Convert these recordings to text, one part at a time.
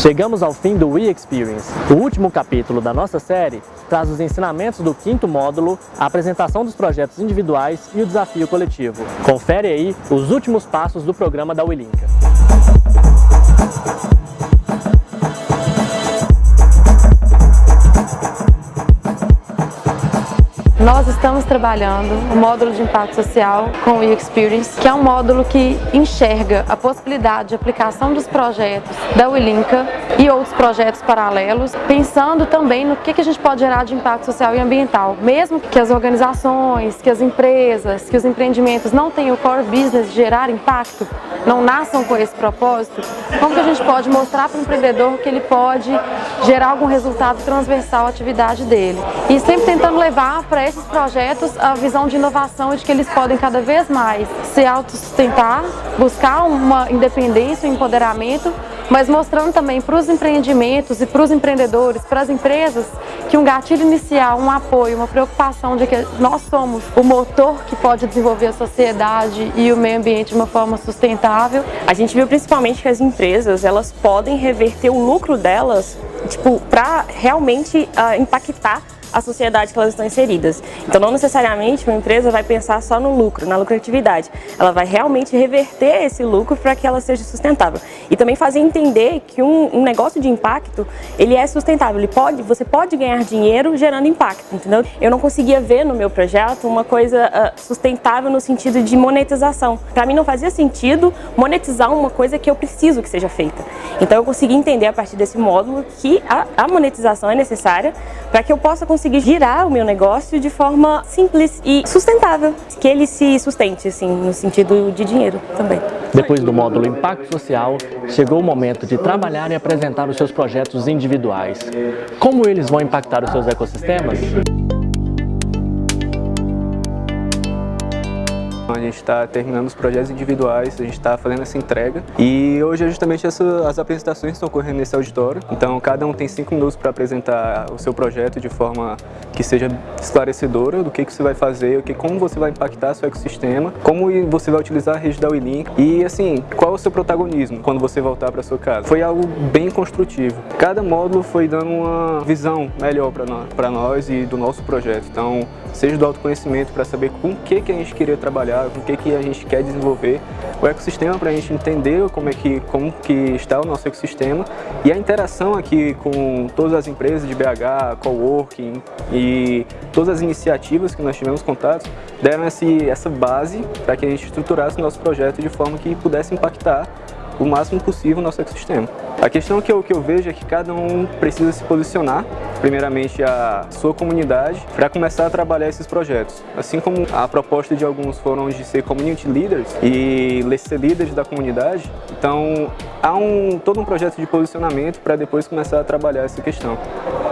Chegamos ao fim do We Experience. O último capítulo da nossa série traz os ensinamentos do quinto módulo, a apresentação dos projetos individuais e o desafio coletivo. Confere aí os últimos passos do programa da Wilinka. Nós estamos trabalhando o módulo de impacto social com o e-Experience, que é um módulo que enxerga a possibilidade de aplicação dos projetos da Wilinka e outros projetos paralelos, pensando também no que a gente pode gerar de impacto social e ambiental. Mesmo que as organizações, que as empresas, que os empreendimentos não tenham o core business de gerar impacto, não nasçam com esse propósito, como que a gente pode mostrar para o empreendedor que ele pode gerar algum resultado transversal à atividade dele. E sempre tentando levar para esses projetos a visão de inovação de que eles podem cada vez mais se autossustentar, buscar uma independência, um empoderamento, mas mostrando também para os empreendimentos e para os empreendedores, para as empresas, que um gatilho inicial, um apoio, uma preocupação de que nós somos o motor que pode desenvolver a sociedade e o meio ambiente de uma forma sustentável. A gente viu principalmente que as empresas, elas podem reverter o lucro delas, tipo, para realmente uh, impactar a sociedade que elas estão inseridas. Então não necessariamente uma empresa vai pensar só no lucro, na lucratividade. Ela vai realmente reverter esse lucro para que ela seja sustentável. E também fazer entender que um, um, negócio de impacto, ele é sustentável. Ele pode, você pode ganhar dinheiro gerando impacto, entendeu? Eu não conseguia ver no meu projeto uma coisa uh, sustentável no sentido de monetização. Para mim não fazia sentido monetizar uma coisa que eu preciso que seja feita. Então eu consegui entender a partir desse módulo que a, a monetização é necessária para que eu possa conseguir conseguir girar o meu negócio de forma simples e sustentável, que ele se sustente, assim, no sentido de dinheiro também. Depois do módulo Impacto Social, chegou o momento de trabalhar e apresentar os seus projetos individuais. Como eles vão impactar os seus ecossistemas? A gente está terminando os projetos individuais, a gente está fazendo essa entrega e hoje justamente essa, as apresentações estão ocorrendo nesse auditório. Então cada um tem cinco minutos para apresentar o seu projeto de forma que seja esclarecedora do que, que você vai fazer, o que, como você vai impactar seu ecossistema, como você vai utilizar a rede da WeLink e assim, qual é o seu protagonismo quando você voltar para sua casa. Foi algo bem construtivo. Cada módulo foi dando uma visão melhor para nós e do nosso projeto. Então, seja do autoconhecimento para saber com o que, que a gente queria trabalhar, com o que, que a gente quer desenvolver, o ecossistema para a gente entender como, é que, como que está o nosso ecossistema. E a interação aqui com todas as empresas de BH, coworking e todas as iniciativas que nós tivemos contato deram essa base para que a gente estruturasse o nosso projeto de forma que pudesse impactar o máximo possível o nosso ecossistema. A questão que eu, que eu vejo é que cada um precisa se posicionar, primeiramente a sua comunidade, para começar a trabalhar esses projetos. Assim como a proposta de alguns foram de ser community leaders e ser líderes da comunidade, então há um, todo um projeto de posicionamento para depois começar a trabalhar essa questão.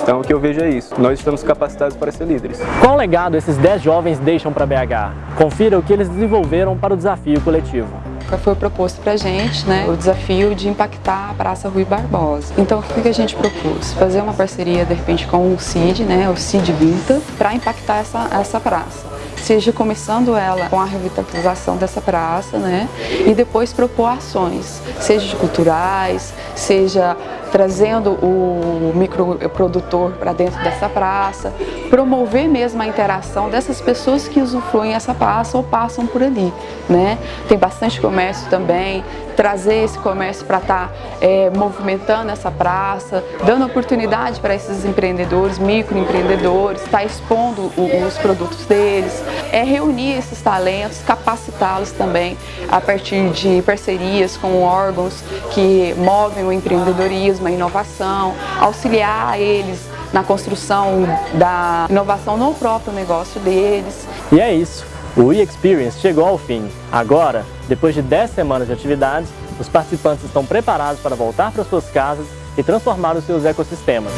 Então o que eu vejo é isso, nós estamos capacitados para ser líderes. Qual legado esses 10 jovens deixam para BH? Confira o que eles desenvolveram para o desafio coletivo foi proposto para a gente né, o desafio de impactar a Praça Rui Barbosa. Então, o que a gente propôs? Fazer uma parceria, de repente, com o CID, né, o CID Vinta, para impactar essa, essa praça seja começando ela com a revitalização dessa praça, né? E depois propor ações, seja culturais, seja trazendo o microprodutor para dentro dessa praça, promover mesmo a interação dessas pessoas que usufruem essa praça ou passam por ali. Né? Tem bastante comércio também, trazer esse comércio para estar tá, é, movimentando essa praça, dando oportunidade para esses empreendedores, microempreendedores, estar tá expondo os produtos deles, é reunir esses talentos, capacitá-los também a partir de parcerias com órgãos que movem o empreendedorismo, a inovação, auxiliar eles na construção da inovação no próprio negócio deles. E é isso, o e-Experience chegou ao fim. Agora, depois de 10 semanas de atividades, os participantes estão preparados para voltar para suas casas e transformar os seus ecossistemas.